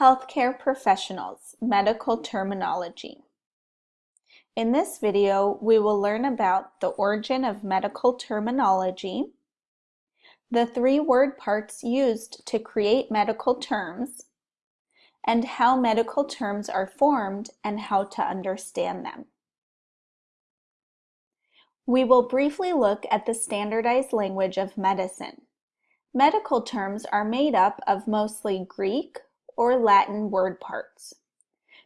Healthcare professionals, medical terminology. In this video, we will learn about the origin of medical terminology, the three word parts used to create medical terms, and how medical terms are formed and how to understand them. We will briefly look at the standardized language of medicine. Medical terms are made up of mostly Greek or Latin word parts.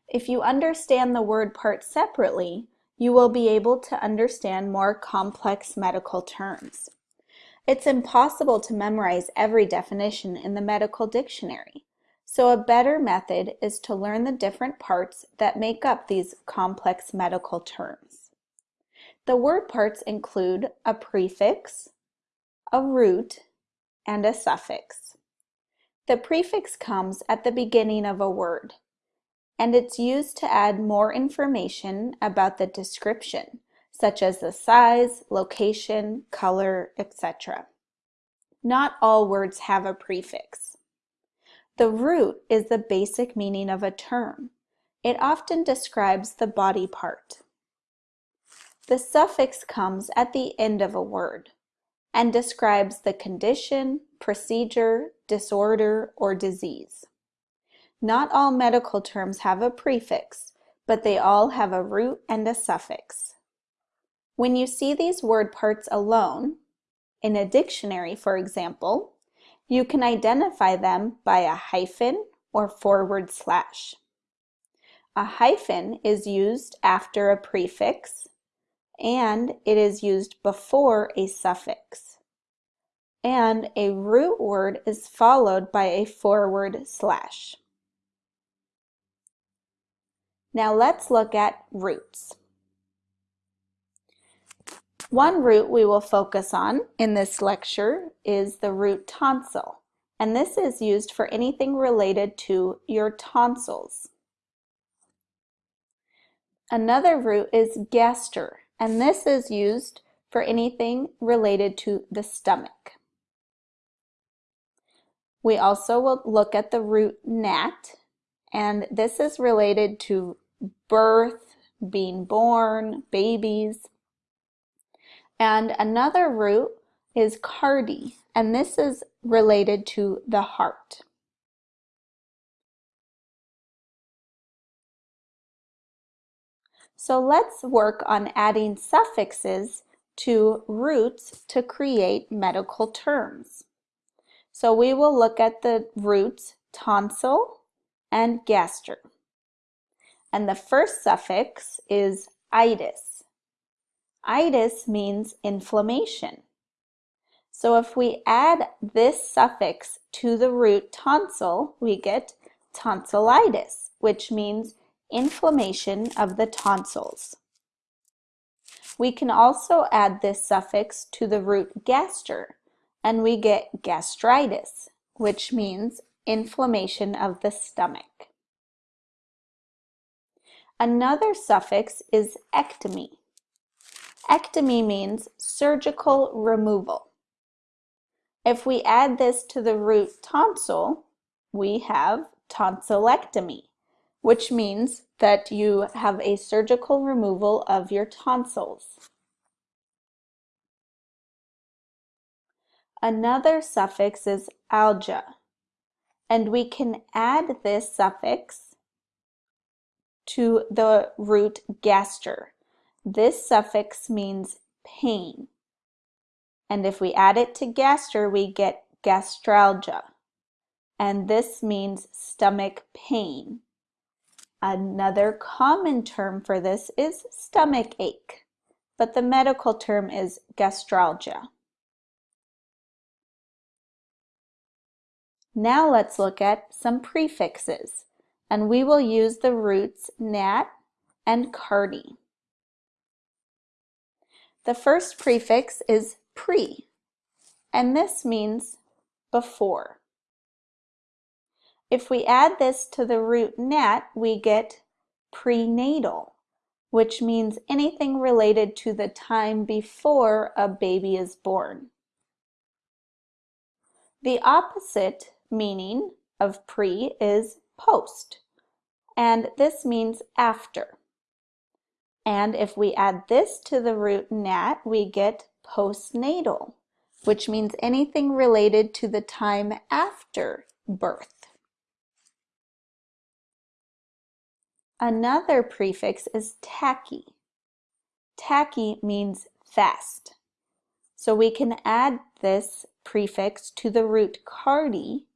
If you understand the word parts separately, you will be able to understand more complex medical terms. It's impossible to memorize every definition in the medical dictionary, so a better method is to learn the different parts that make up these complex medical terms. The word parts include a prefix, a root, and a suffix. The prefix comes at the beginning of a word, and it's used to add more information about the description, such as the size, location, color, etc. Not all words have a prefix. The root is the basic meaning of a term. It often describes the body part. The suffix comes at the end of a word and describes the condition, procedure, disorder, or disease. Not all medical terms have a prefix, but they all have a root and a suffix. When you see these word parts alone, in a dictionary for example, you can identify them by a hyphen or forward slash. A hyphen is used after a prefix and it is used before a suffix. And a root word is followed by a forward slash. Now let's look at roots. One root we will focus on in this lecture is the root tonsil, and this is used for anything related to your tonsils. Another root is gaster, and this is used for anything related to the stomach. We also will look at the root nat, and this is related to birth, being born, babies. And another root is cardi, and this is related to the heart. So let's work on adding suffixes to roots to create medical terms. So we will look at the roots tonsil and gaster. And the first suffix is itis. Itis means inflammation. So if we add this suffix to the root tonsil, we get tonsillitis, which means inflammation of the tonsils. We can also add this suffix to the root gaster, and we get gastritis, which means inflammation of the stomach. Another suffix is ectomy. Ectomy means surgical removal. If we add this to the root tonsil, we have tonsillectomy, which means that you have a surgical removal of your tonsils. Another suffix is algia, and we can add this suffix to the root gaster. This suffix means pain. And if we add it to gaster, we get gastralgia. And this means stomach pain. Another common term for this is stomach ache, but the medical term is gastralgia. Now let's look at some prefixes, and we will use the roots nat and cardi. The first prefix is pre, and this means before. If we add this to the root nat, we get prenatal, which means anything related to the time before a baby is born. The opposite meaning of pre is post, and this means after. And if we add this to the root nat, we get postnatal, which means anything related to the time after birth. Another prefix is tachy. Tachy means fast. So we can add this prefix to the root cardi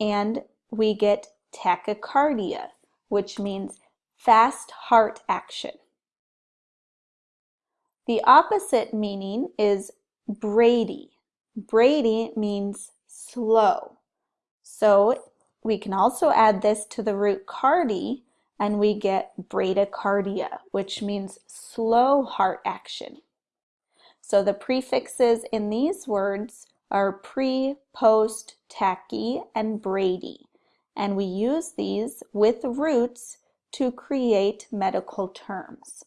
and we get tachycardia, which means fast heart action. The opposite meaning is Brady. Brady means slow. So we can also add this to the root cardi and we get bradycardia, which means slow heart action. So the prefixes in these words are pre, post, tachy, and brady, and we use these with roots to create medical terms.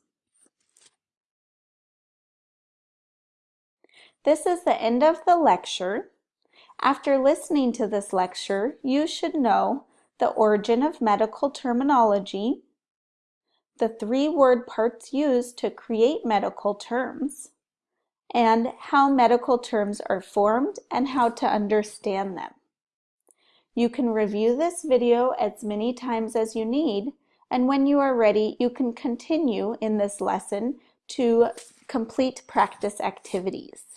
This is the end of the lecture. After listening to this lecture, you should know the origin of medical terminology, the three word parts used to create medical terms, and how medical terms are formed and how to understand them. You can review this video as many times as you need, and when you are ready, you can continue in this lesson to complete practice activities.